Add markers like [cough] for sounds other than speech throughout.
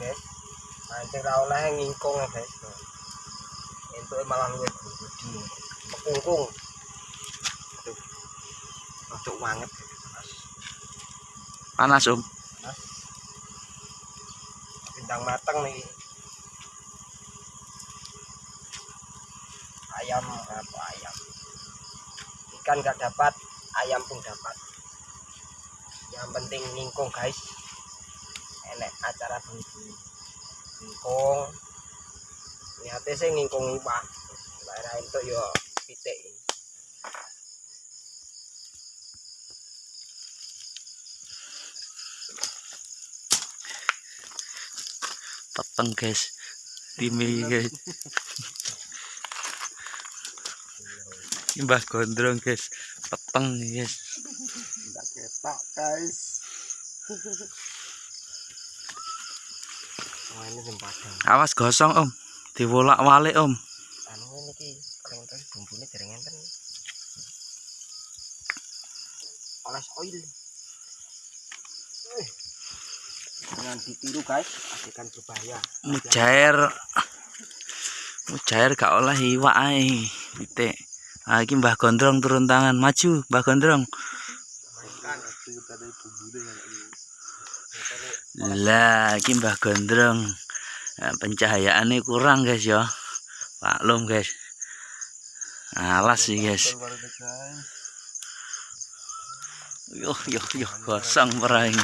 guys. Mancing ra oleh ngingkung ya guys. Itu malah luwih gudi kungkung aduh. Masuk banget. Panas om. Bintang matang nih. Ayam apa ayam? Ikan gak dapat ayam pun dapat. Yang penting ngingkung guys enek acara bengi ngingkung. Niatnya sih ngingkung pak daerah itu yo pitik. Peteng guys. Timi guys. Ini mbah gondrong guys. Peteng guys. Tidak ketok guys [laughs] Ini awas gosong om. Diwolak walik om. Anu terus enten oles oil. Eh, jangan ditiru guys. Adegan berbahaya. Mujair. Mujair gak oleh iwak ae titik. Ah iki mbah gondrong turun tangan. Maju mbah gondrong lah iki mbah gondrong nah, pencahayaannya kurang guys ya maklum guys alas sih guys Yuh, yuh, yuh, gosong peraing.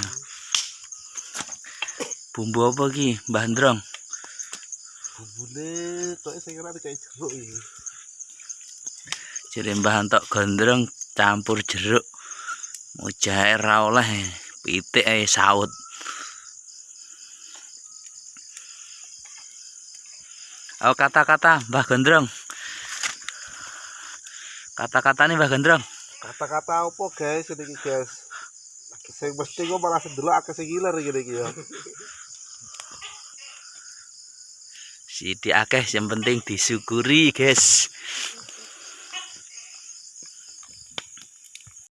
Bumbu apa ki, Mbah Ndrong? bumbunya kok saya kira kayak jeruk ini Jadi Mbah Antok Gondrong campur jeruk. Mujair ra oleh pitik ae saut. Oh kata-kata Mbah Gondrong. Kata-kata nih Mbah Gondrong. kata-kata apa guys ini guys saya mesti gue malah sedelok akeh sing ngiler gini iki ya Sidi akeh yang penting disyukuri guys.